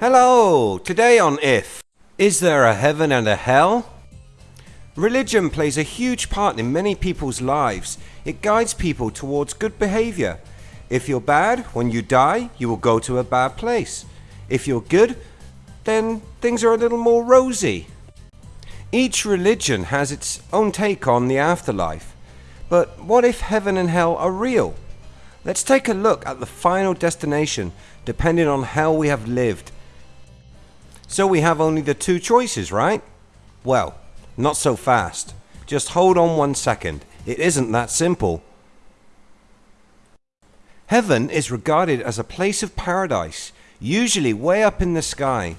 Hello! Today on If Is there a heaven and a hell? Religion plays a huge part in many people's lives. It guides people towards good behavior. If you're bad, when you die, you will go to a bad place. If you're good, then things are a little more rosy. Each religion has its own take on the afterlife. But what if heaven and hell are real? Let's take a look at the final destination depending on how we have lived. So we have only the two choices, right? Well, not so fast. Just hold on one second. It isn't that simple. Heaven is regarded as a place of paradise, usually way up in the sky.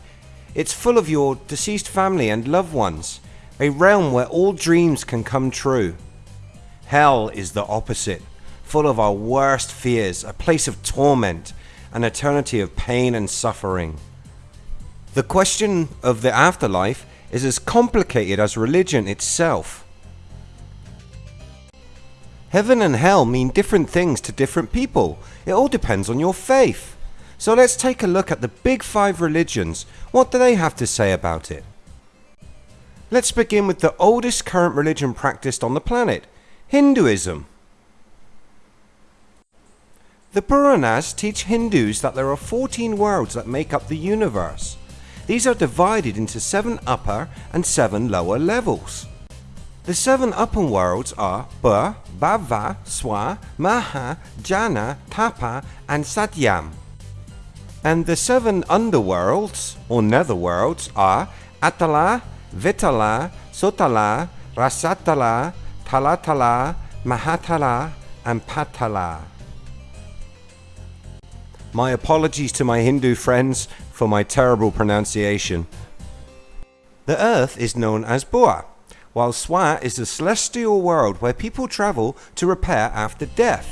It's full of your deceased family and loved ones, a realm where all dreams can come true. Hell is the opposite, full of our worst fears, a place of torment, an eternity of pain and suffering. The question of the afterlife is as complicated as religion itself. Heaven and hell mean different things to different people. It all depends on your faith. So let's take a look at the big five religions. What do they have to say about it? Let's begin with the oldest current religion practiced on the planet, Hinduism. The Puranas teach Hindus that there are 14 worlds that make up the universe. These are divided into 7 upper and 7 lower levels. The 7 upper worlds are Bur, Bhava, Swa, Maha, Jana, Tapa and Satyam. And the 7 underworlds or netherworlds are Atala, Vitala, Sotala, Rasatala, Talatala, Mahatala and Patala. My apologies to my Hindu friends for my terrible pronunciation. The earth is known as Bua, while Swa is the celestial world where people travel to repair after death.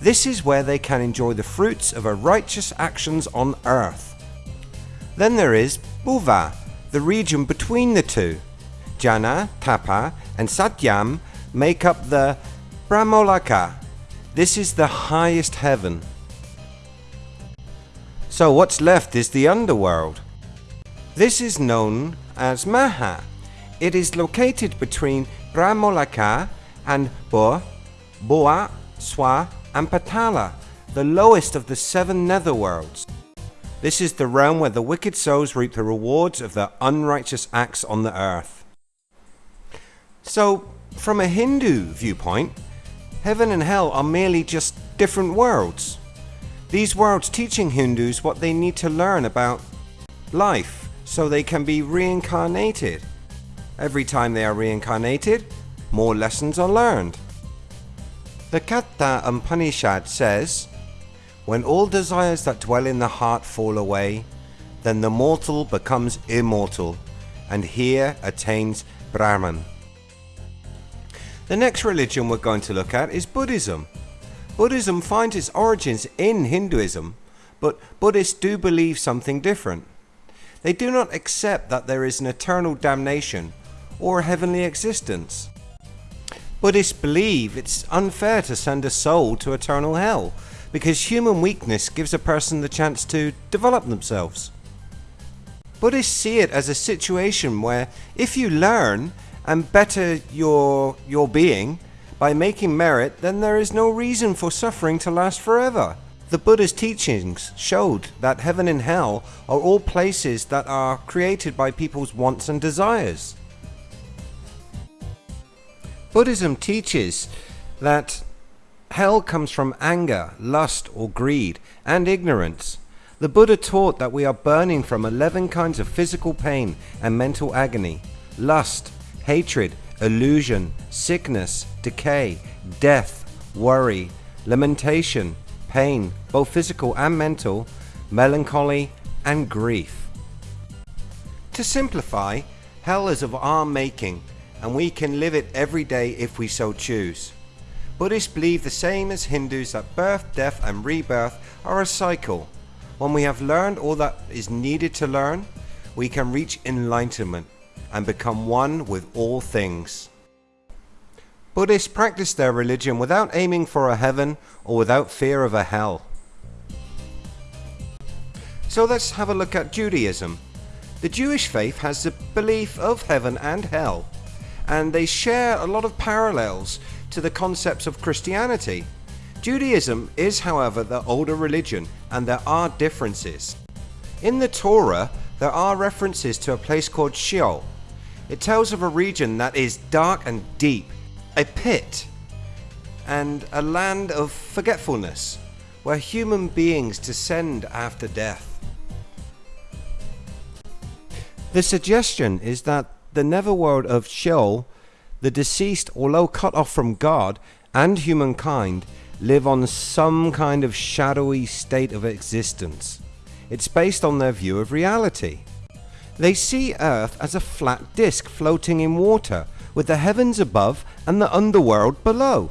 This is where they can enjoy the fruits of a righteous actions on earth. Then there is Bhuva, the region between the two. Jana, Tapa and Satyam make up the Brahmaloka. This is the highest heaven. So what's left is the underworld. This is known as Maha. It is located between Brahmaloka and Bo, Boa, Swa and Patala, the lowest of the seven netherworlds. This is the realm where the wicked souls reap the rewards of their unrighteous acts on the earth. So, from a Hindu viewpoint, heaven and hell are merely just different worlds. These worlds teaching Hindus what they need to learn about life so they can be reincarnated. Every time they are reincarnated, more lessons are learned. The Katha Upanishad says, When all desires that dwell in the heart fall away, then the mortal becomes immortal and here attains Brahman. The next religion we're going to look at is Buddhism. Buddhism finds its origins in Hinduism, but Buddhists do believe something different. They do not accept that there is an eternal damnation or a heavenly existence. Buddhists believe it's unfair to send a soul to eternal hell because human weakness gives a person the chance to develop themselves. Buddhists see it as a situation where if you learn and better your, your being, by making merit, then there is no reason for suffering to last forever. The Buddha's teachings showed that heaven and hell are all places that are created by people's wants and desires. Buddhism teaches that hell comes from anger, lust or greed and ignorance. The Buddha taught that we are burning from 11 kinds of physical pain and mental agony, lust, hatred, illusion, sickness, decay, death, worry, lamentation, pain, both physical and mental, melancholy, and grief. To simplify, hell is of our making, and we can live it every day if we so choose. Buddhists believe the same as Hindus that birth, death, and rebirth are a cycle. When we have learned all that is needed to learn, we can reach enlightenment and become one with all things. Buddhists practice their religion without aiming for a heaven or without fear of a hell. So let's have a look at Judaism. The Jewish faith has the belief of heaven and hell, and they share a lot of parallels to the concepts of Christianity. Judaism is, however, the older religion, and there are differences. In the Torah, there are references to a place called Sheol. It tells of a region that is dark and deep, a pit, and a land of forgetfulness, where human beings descend after death. The suggestion is that the netherworld of Sheol, the deceased, although cut off from God and humankind, live on some kind of shadowy state of existence. It's based on their view of reality. They see Earth as a flat disk floating in water, with the heavens above and the underworld below.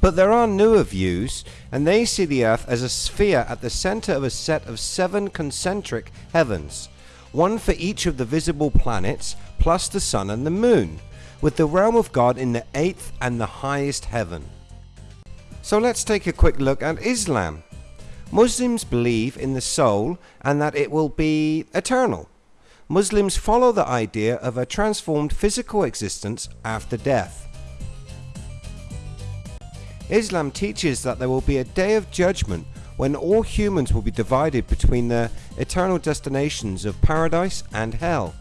But there are newer views, and they see the Earth as a sphere at the center of a set of seven concentric heavens, one for each of the visible planets, plus the Sun and the Moon, with the realm of God in the eighth and the highest heaven. So let's take a quick look at Islam. Muslims believe in the soul and that it will be eternal. Muslims follow the idea of a transformed physical existence after death. Islam teaches that there will be a day of judgment when all humans will be divided between the eternal destinations of paradise and hell.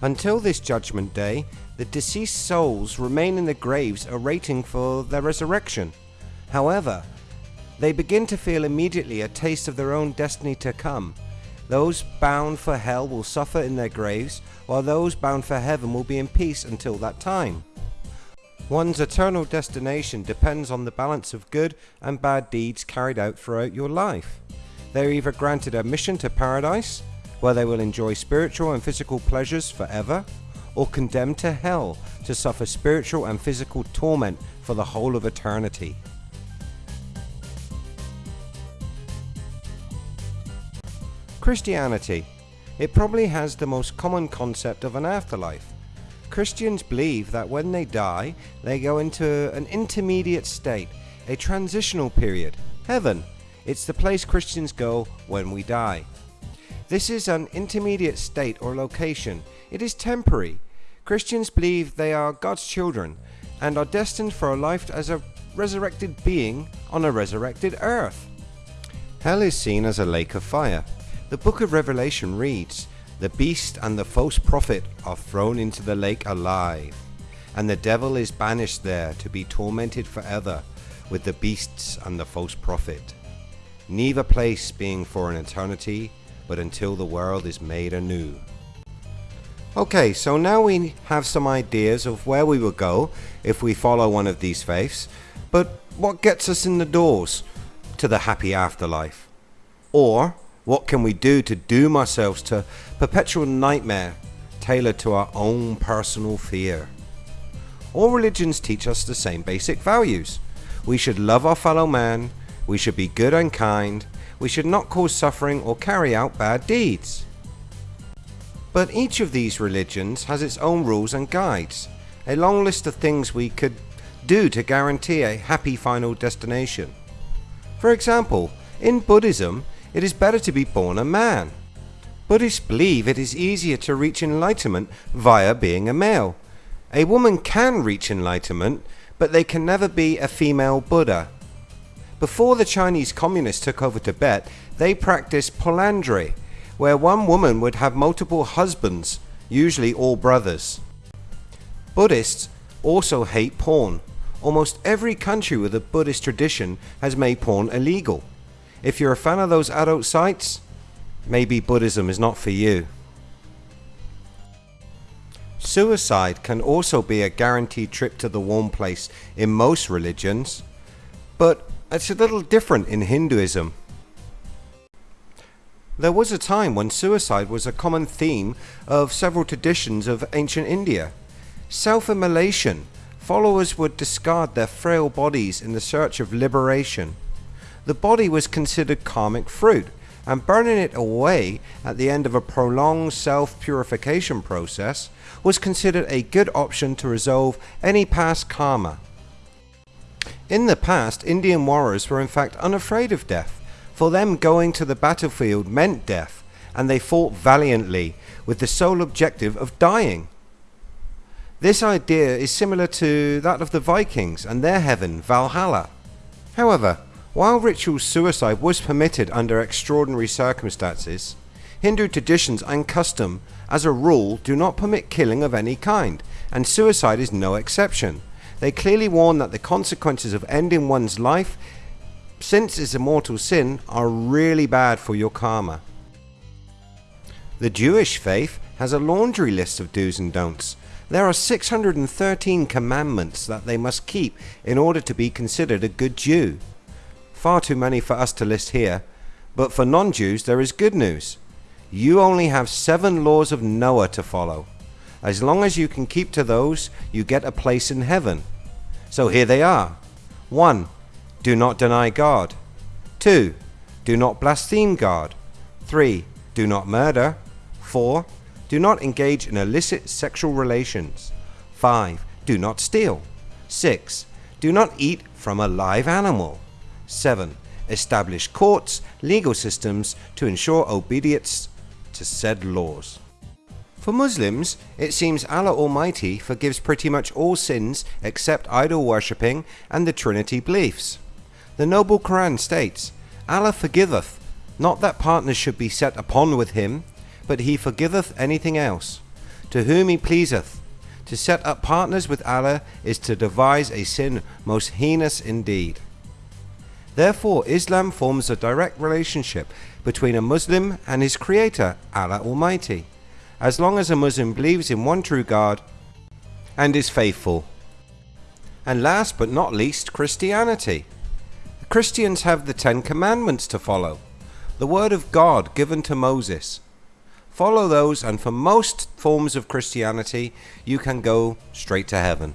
Until this judgment day, the deceased souls remain in the graves awaiting for their resurrection. However, they begin to feel immediately a taste of their own destiny to come. Those bound for hell will suffer in their graves, while those bound for heaven will be in peace until that time. One's eternal destination depends on the balance of good and bad deeds carried out throughout your life. They are either granted admission to paradise, where they will enjoy spiritual and physical pleasures forever, or condemned to hell to suffer spiritual and physical torment for the whole of eternity. Christianity. It probably has the most common concept of an afterlife. Christians believe that when they die, they go into an intermediate state, a transitional period, heaven. It's the place Christians go when we die. This is an intermediate state or location. It is temporary. Christians believe they are God's children and are destined for a life as a resurrected being on a resurrected earth. Hell is seen as a lake of fire. The book of Revelation reads, the beast and the false prophet are thrown into the lake alive, and the devil is banished there to be tormented forever with the beasts and the false prophet. Neither place being for an eternity, but until the world is made anew. Okay, so now we have some ideas of where we will go if we follow one of these faiths, but what gets us in the doors to the happy afterlife? Or what can we do to doom ourselves to perpetual nightmare tailored to our own personal fear? All religions teach us the same basic values. We should love our fellow man, we should be good and kind, we should not cause suffering or carry out bad deeds. But each of these religions has its own rules and guides, a long list of things we could do to guarantee a happy final destination. For example, in Buddhism, it is better to be born a man. Buddhists believe it is easier to reach enlightenment via being a male. A woman can reach enlightenment, but they can never be a female Buddha. Before the Chinese communists took over Tibet, they practiced polyandry, where one woman would have multiple husbands, usually all brothers. Buddhists also hate porn. Almost every country with a Buddhist tradition has made porn illegal. If you're a fan of those adult sites, maybe Buddhism is not for you. Suicide can also be a guaranteed trip to the warm place in most religions, but it's a little different in Hinduism. There was a time when suicide was a common theme of several traditions of ancient India. Self-immolation, followers would discard their frail bodies in the search of liberation the body was considered karmic fruit, and burning it away at the end of a prolonged self-purification process was considered a good option to resolve any past karma. In the past, Indian warriors were in fact unafraid of death, For them going to the battlefield meant death, and they fought valiantly with the sole objective of dying. This idea is similar to that of the Vikings and their heaven, Valhalla. However, while ritual suicide was permitted under extraordinary circumstances, Hindu traditions and custom, as a rule, do not permit killing of any kind, and suicide is no exception. They clearly warn that the consequences of ending one's life, since it's a mortal sin, are really bad for your karma. The Jewish faith has a laundry list of do's and don'ts, there are 613 commandments that they must keep in order to be considered a good Jew. Far too many for us to list here, but for non-Jews there is good news. You only have seven laws of Noah to follow. As long as you can keep to those, you get a place in heaven. So here they are. 1. Do not deny God. 2. Do not blaspheme God. 3. Do not murder. 4. Do not engage in illicit sexual relations. 5. Do not steal. 6. Do not eat from a live animal. 7. Establish courts, legal systems to ensure obedience to said laws. For Muslims, it seems Allah Almighty forgives pretty much all sins except idol worshipping and the Trinity beliefs. The Noble Quran states, Allah forgiveth, not that partners should be set upon with him, but he forgiveth anything else. To whom he pleaseth. To set up partners with Allah is to devise a sin most heinous indeed. Therefore Islam forms a direct relationship between a Muslim and his creator, Allah Almighty, as long as a Muslim believes in one true God and is faithful. And last but not least, Christianity. Christians have the Ten Commandments to follow, the word of God given to Moses, Follow those and for most forms of Christianity you can go straight to heaven.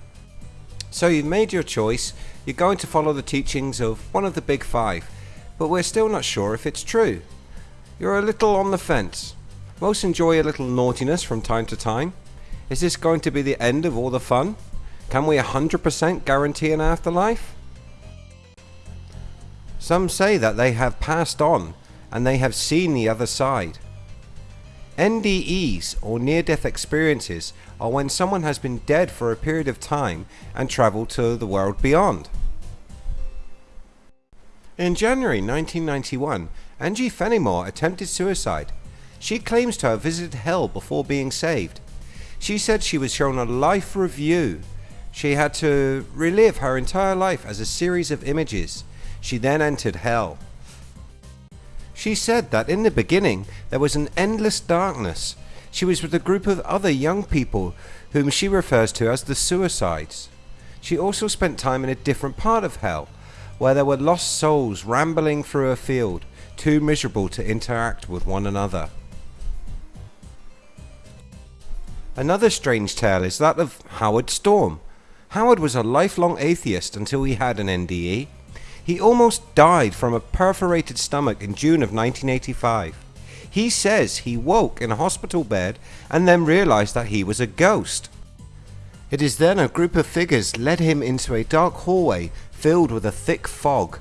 So you've made your choice, you're going to follow the teachings of one of the big five, but we're still not sure if it's true. You're a little on the fence. Most enjoy a little naughtiness from time to time. Is this going to be the end of all the fun? Can we 100% guarantee an afterlife? Some say that they have passed on and they have seen the other side. NDEs or near death experiences are when someone has been dead for a period of time and travelled to the world beyond. In January 1991, Angie Fenimore attempted suicide. She claims to have visited hell before being saved. She said she was shown a life review. She had to relive her entire life as a series of images. She then entered hell. She said that in the beginning there was an endless darkness. She was with a group of other young people whom she refers to as the suicides. She also spent time in a different part of hell where there were lost souls rambling through a field too miserable to interact with one another. Another strange tale is that of Howard Storm. Howard was a lifelong atheist until he had an NDE. He almost died from a perforated stomach in June of 1985. He says he woke in a hospital bed and then realized that he was a ghost. It is then a group of figures led him into a dark hallway filled with a thick fog.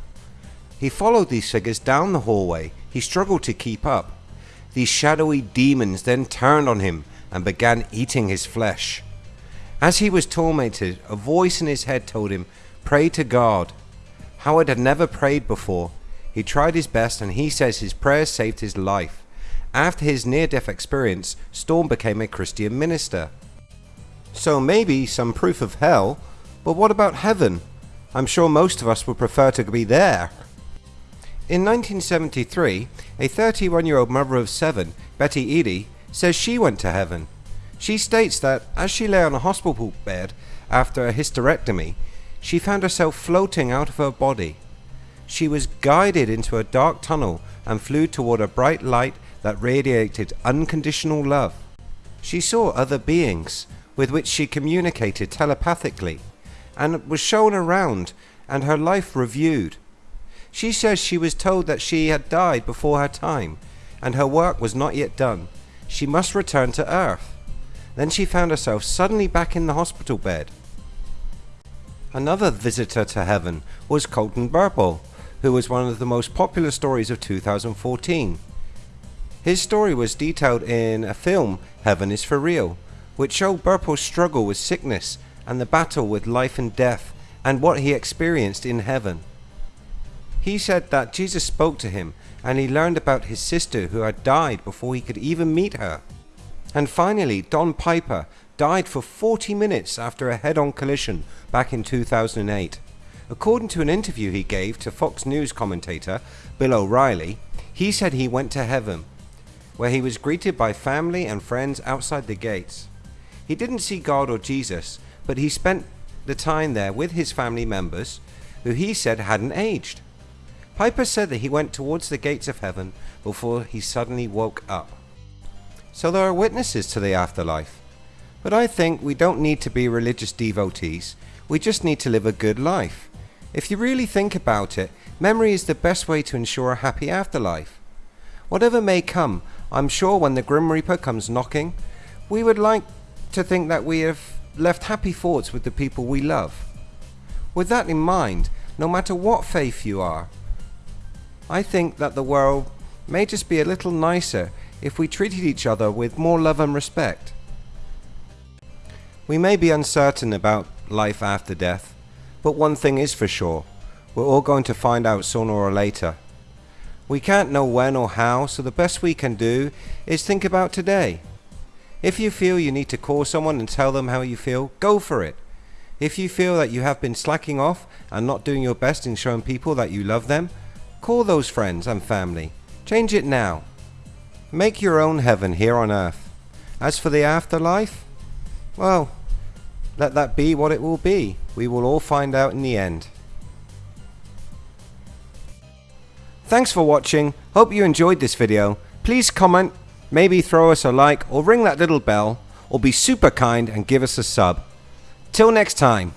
He followed these figures down the hallway. He struggled to keep up. These shadowy demons then turned on him and began eating his flesh. As he was tormented, a voice in his head told him, Pray to God. Howard had never prayed before. He tried his best and he says his prayers saved his life. After his near-death experience, Storm became a Christian minister. So maybe some proof of hell, but what about heaven? I'm sure most of us would prefer to be there. In 1973, a 31 year old mother of seven, Betty Eadie, says she went to heaven. She states that as she lay on a hospital bed after a hysterectomy, she found herself floating out of her body. She was guided into a dark tunnel and flew toward a bright light that radiated unconditional love. She saw other beings with which she communicated telepathically and was shown around and her life reviewed. She says she was told that she had died before her time and her work was not yet done. She must return to earth. Then she found herself suddenly back in the hospital bed. Another visitor to heaven was Colton Burpo, who was one of the most popular stories of 2014. His story was detailed in a film, Heaven is for Real, which showed Burpo's struggle with sickness and the battle with life and death and what he experienced in heaven. He said that Jesus spoke to him and he learned about his sister who had died before he could even meet her. And finally, Don Piper died for 40 minutes after a head on collision back in 2008. According to an interview he gave to Fox News commentator Bill O'Reilly, he said he went to heaven, where he was greeted by family and friends outside the gates. He didn't see God or Jesus, but he spent the time there with his family members, who he said hadn't aged. Piper said that he went towards the gates of heaven before he suddenly woke up. So there are witnesses to the afterlife. But I think we don't need to be religious devotees, we just need to live a good life. If you really think about it, memory is the best way to ensure a happy afterlife. Whatever may come, I'm sure when the Grim Reaper comes knocking, we would like to think that we have left happy thoughts with the people we love. With that in mind, no matter what faith you are, I think that the world may just be a little nicer if we treated each other with more love and respect. We may be uncertain about life after death, but one thing is for sure, we're all going to find out sooner or later. We can't know when or how, so the best we can do is think about today. If you feel you need to call someone and tell them how you feel, go for it. If you feel that you have been slacking off and not doing your best in showing people that you love them, call those friends and family. Change it now. Make your own heaven here on earth. As for the afterlife, well, let that be what it will be. We will all find out in the end. Thanks for watching. Hope you enjoyed this video. Please comment maybe throw us a like or ring that little bell or be super kind and give us a sub. Till next time.